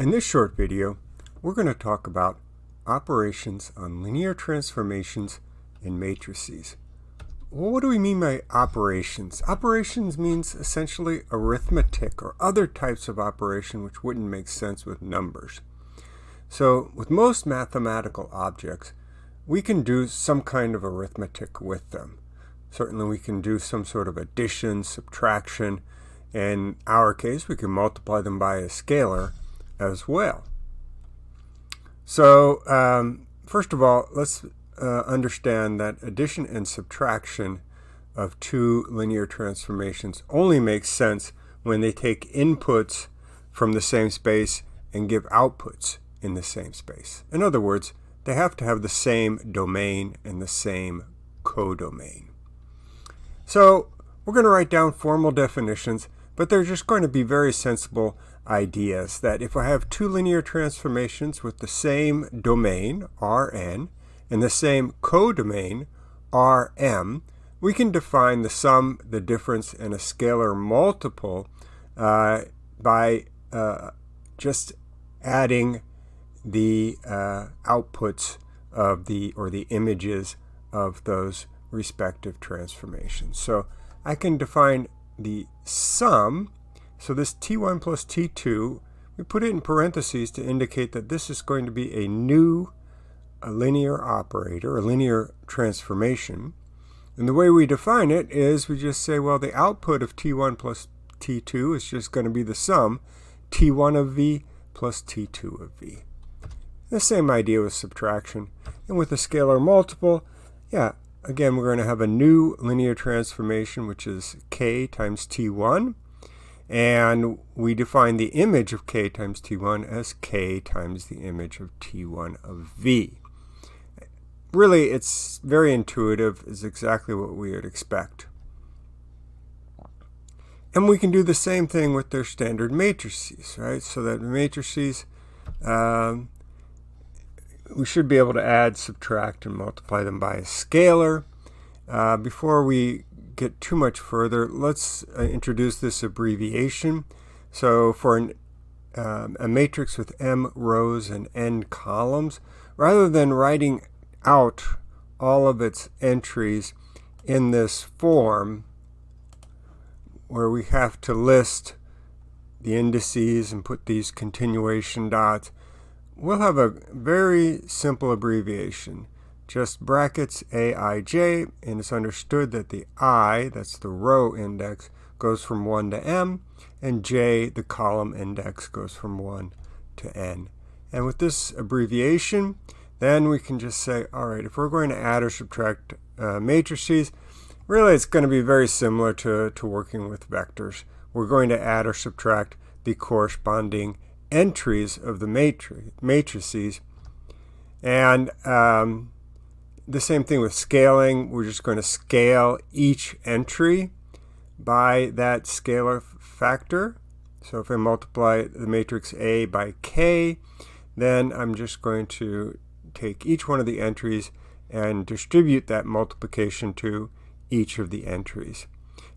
In this short video, we're going to talk about operations on linear transformations in matrices. Well, what do we mean by operations? Operations means essentially arithmetic or other types of operation which wouldn't make sense with numbers. So with most mathematical objects, we can do some kind of arithmetic with them. Certainly we can do some sort of addition, subtraction. In our case, we can multiply them by a scalar as well. So um, first of all, let's uh, understand that addition and subtraction of two linear transformations only makes sense when they take inputs from the same space and give outputs in the same space. In other words, they have to have the same domain and the same codomain. So we're going to write down formal definitions, but they're just going to be very sensible ideas that if I have two linear transformations with the same domain, Rn, and the same codomain, Rm, we can define the sum, the difference, and a scalar multiple uh, by uh, just adding the uh, outputs of the, or the images of those respective transformations. So I can define the sum so this t1 plus t2, we put it in parentheses to indicate that this is going to be a new a linear operator, a linear transformation. And the way we define it is we just say, well, the output of t1 plus t2 is just going to be the sum t1 of v plus t2 of v. The same idea with subtraction. And with a scalar multiple, yeah, again, we're going to have a new linear transformation, which is k times t1. And we define the image of k times t1 as k times the image of t1 of v. Really, it's very intuitive. It's exactly what we would expect. And we can do the same thing with their standard matrices, right? So that matrices, um, we should be able to add, subtract, and multiply them by a scalar. Uh, before we get too much further, let's uh, introduce this abbreviation. So for an, um, a matrix with m rows and n columns, rather than writing out all of its entries in this form, where we have to list the indices and put these continuation dots, we'll have a very simple abbreviation just brackets aij, and it's understood that the i, that's the row index, goes from 1 to m, and j, the column index, goes from 1 to n. And with this abbreviation, then we can just say, all right, if we're going to add or subtract uh, matrices, really it's going to be very similar to, to working with vectors. We're going to add or subtract the corresponding entries of the matri matrices. And um, the same thing with scaling. We're just going to scale each entry by that scalar factor. So if I multiply the matrix A by K, then I'm just going to take each one of the entries and distribute that multiplication to each of the entries.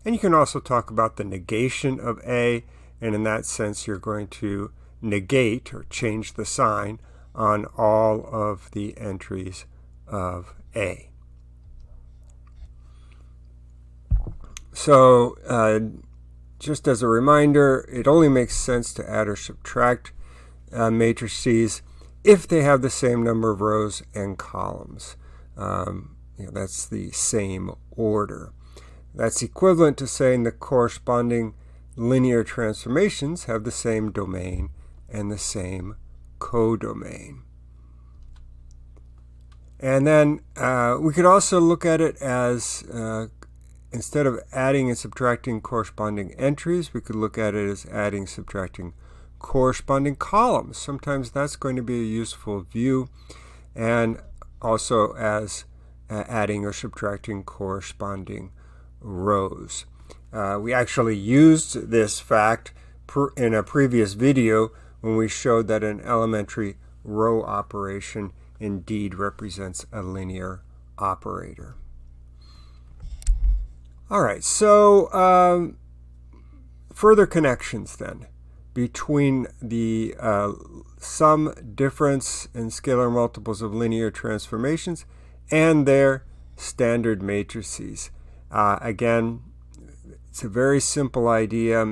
And you can also talk about the negation of A, and in that sense you're going to negate or change the sign on all of the entries of A. So uh, just as a reminder, it only makes sense to add or subtract uh, matrices if they have the same number of rows and columns. Um, you know, that's the same order. That's equivalent to saying the corresponding linear transformations have the same domain and the same codomain. And then uh, we could also look at it as, uh, instead of adding and subtracting corresponding entries, we could look at it as adding, subtracting corresponding columns. Sometimes that's going to be a useful view. And also as uh, adding or subtracting corresponding rows. Uh, we actually used this fact in a previous video when we showed that an elementary row operation indeed represents a linear operator. All right, so um, further connections then between the uh, sum difference in scalar multiples of linear transformations and their standard matrices. Uh, again, it's a very simple idea.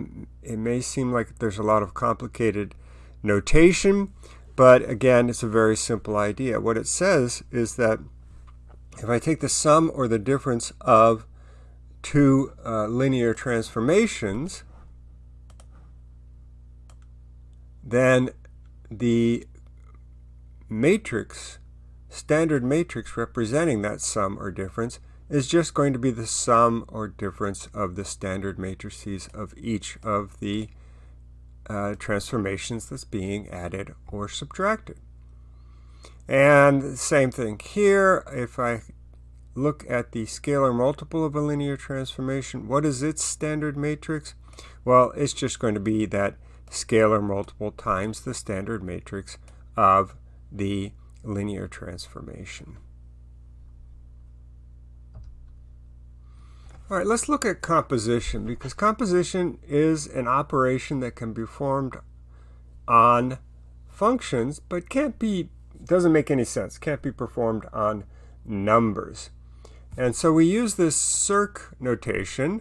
It may seem like there's a lot of complicated notation, but again, it's a very simple idea. What it says is that if I take the sum or the difference of two uh, linear transformations, then the matrix, standard matrix representing that sum or difference, is just going to be the sum or difference of the standard matrices of each of the uh, transformations that's being added or subtracted. And same thing here, if I look at the scalar multiple of a linear transformation, what is its standard matrix? Well, it's just going to be that scalar multiple times the standard matrix of the linear transformation. All right, let's look at composition because composition is an operation that can be formed on functions but can't be, doesn't make any sense, can't be performed on numbers. And so we use this circ notation.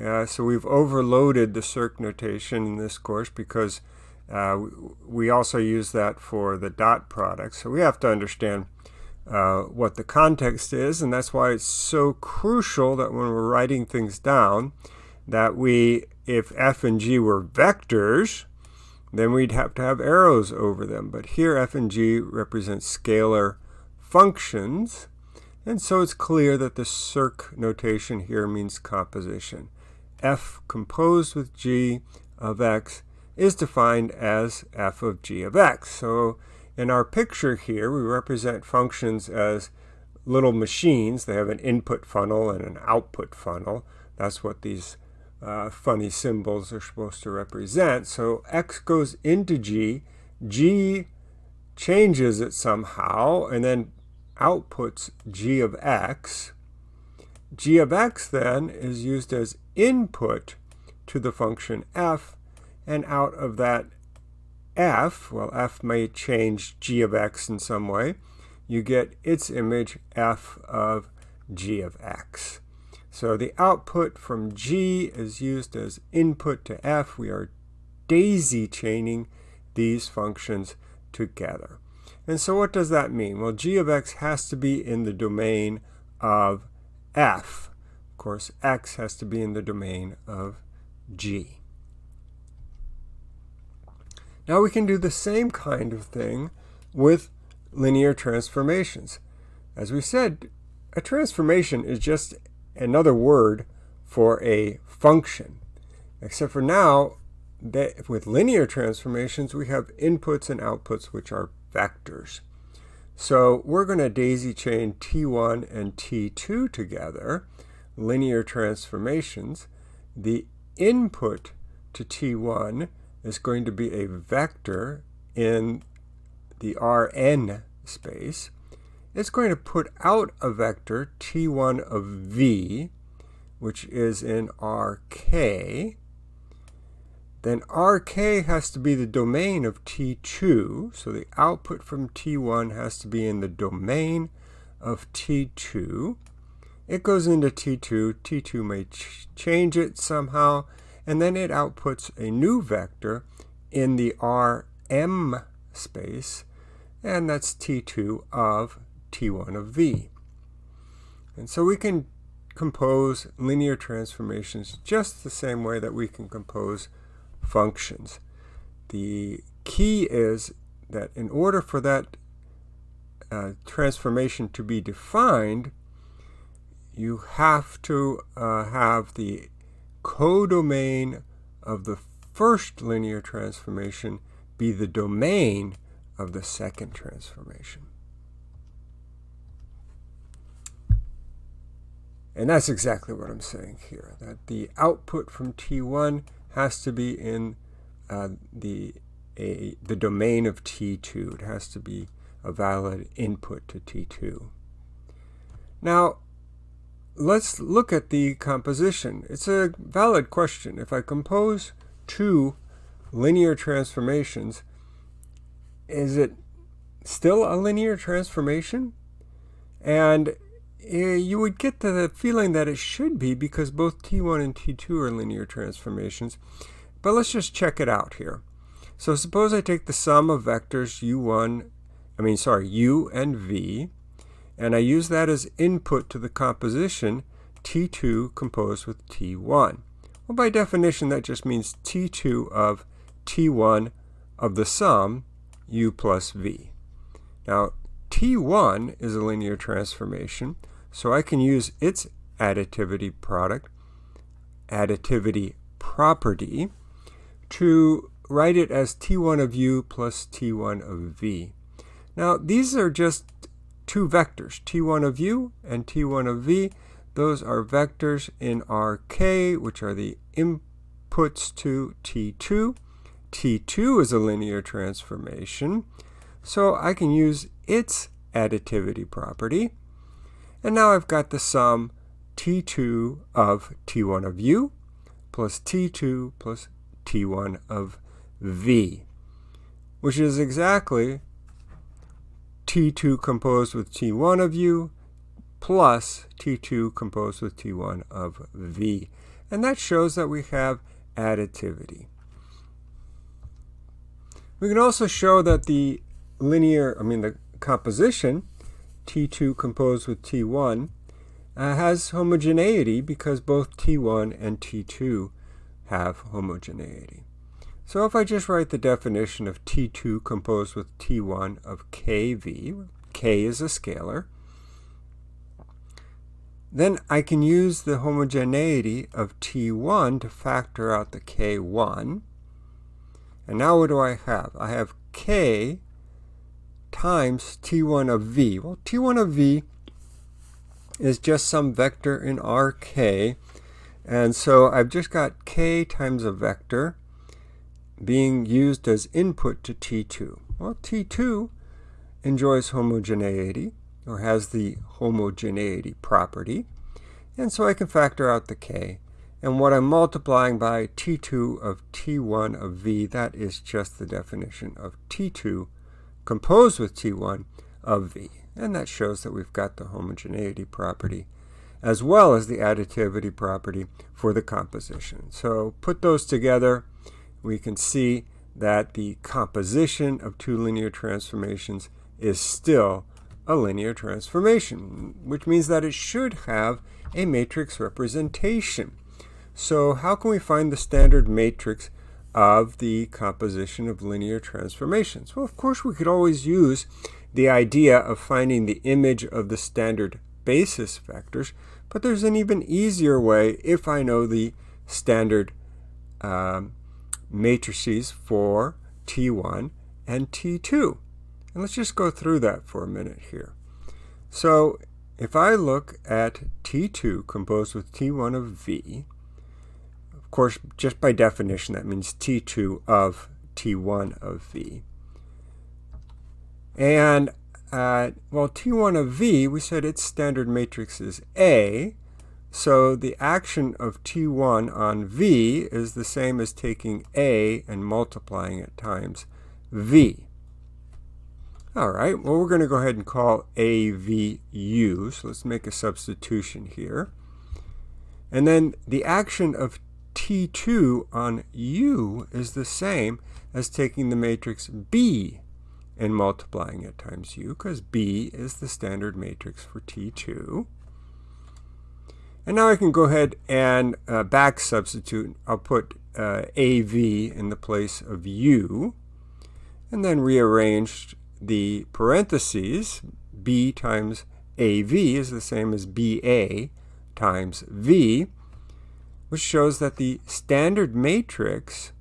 Uh, so we've overloaded the circ notation in this course because uh, we also use that for the dot product. So we have to understand uh, what the context is, and that's why it's so crucial that when we're writing things down, that we, if f and g were vectors, then we'd have to have arrows over them. But here f and g represent scalar functions, and so it's clear that the circ notation here means composition. f composed with g of x is defined as f of g of x. So in our picture here, we represent functions as little machines. They have an input funnel and an output funnel. That's what these uh, funny symbols are supposed to represent. So x goes into g, g changes it somehow, and then outputs g of x. g of x then is used as input to the function f, and out of that f, well, f may change g of x in some way, you get its image f of g of x. So the output from g is used as input to f. We are daisy chaining these functions together. And so what does that mean? Well, g of x has to be in the domain of f. Of course, x has to be in the domain of g. Now we can do the same kind of thing with linear transformations. As we said, a transformation is just another word for a function. Except for now, that with linear transformations, we have inputs and outputs, which are vectors. So we're going to daisy chain T1 and T2 together, linear transformations. The input to T1 is going to be a vector in the Rn space. It's going to put out a vector t1 of v, which is in Rk. Then Rk has to be the domain of t2, so the output from t1 has to be in the domain of t2. It goes into t2, t2 may ch change it somehow, and then it outputs a new vector in the Rm space, and that's T2 of T1 of V. And so we can compose linear transformations just the same way that we can compose functions. The key is that in order for that uh, transformation to be defined, you have to uh, have the codomain of the first linear transformation be the domain of the second transformation. And that's exactly what I'm saying here, that the output from T1 has to be in uh, the, a, the domain of T2. It has to be a valid input to T2. Now, let's look at the composition. It's a valid question. If I compose two linear transformations, is it still a linear transformation? And eh, you would get the feeling that it should be because both T1 and T2 are linear transformations. But let's just check it out here. So suppose I take the sum of vectors u1, I mean, sorry, u and v, and I use that as input to the composition T2 composed with T1. Well, by definition, that just means T2 of T1 of the sum u plus v. Now, T1 is a linear transformation, so I can use its additivity product, additivity property, to write it as T1 of u plus T1 of v. Now, these are just two vectors, T1 of u and T1 of v. Those are vectors in Rk, which are the inputs to T2. T2 is a linear transformation, so I can use its additivity property. And now I've got the sum T2 of T1 of u plus T2 plus T1 of v, which is exactly T2 composed with T1 of u plus T2 composed with T1 of v. And that shows that we have additivity. We can also show that the linear, I mean the composition, T2 composed with T1, uh, has homogeneity because both T1 and T2 have homogeneity. So if I just write the definition of T2 composed with T1 of KV, K is a scalar, then I can use the homogeneity of T1 to factor out the K1. And now what do I have? I have K times T1 of V. Well, T1 of V is just some vector in Rk. And so I've just got K times a vector being used as input to T2. Well, T2 enjoys homogeneity, or has the homogeneity property, and so I can factor out the k. And what I'm multiplying by T2 of T1 of V, that is just the definition of T2 composed with T1 of V. And that shows that we've got the homogeneity property as well as the additivity property for the composition. So put those together, we can see that the composition of two linear transformations is still a linear transformation, which means that it should have a matrix representation. So how can we find the standard matrix of the composition of linear transformations? Well, of course, we could always use the idea of finding the image of the standard basis vectors, but there's an even easier way if I know the standard um, matrices for T1 and T2. And let's just go through that for a minute here. So if I look at T2 composed with T1 of V, of course, just by definition, that means T2 of T1 of V. And, uh, well, T1 of V, we said its standard matrix is A, so the action of T1 on V is the same as taking A and multiplying it times V. All right, well, we're going to go ahead and call AVU. So let's make a substitution here. And then the action of T2 on U is the same as taking the matrix B and multiplying it times U, because B is the standard matrix for T2. And now I can go ahead and uh, back substitute. I'll put uh, AV in the place of U, and then rearrange the parentheses. B times AV is the same as BA times V, which shows that the standard matrix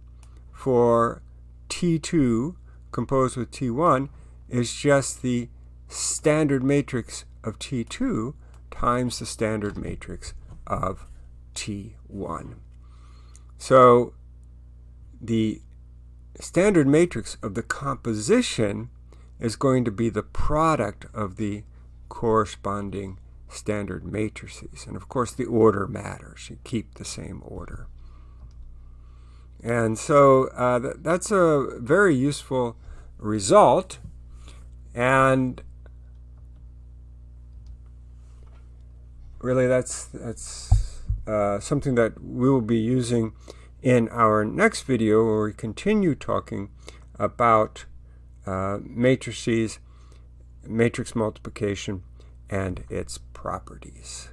for T2 composed with T1 is just the standard matrix of T2 times the standard matrix of T1. So the standard matrix of the composition is going to be the product of the corresponding standard matrices. And of course the order matters. You keep the same order. And so uh, th that's a very useful result. And really that's, that's uh, something that we will be using in our next video where we continue talking about uh, matrices, matrix multiplication, and its properties.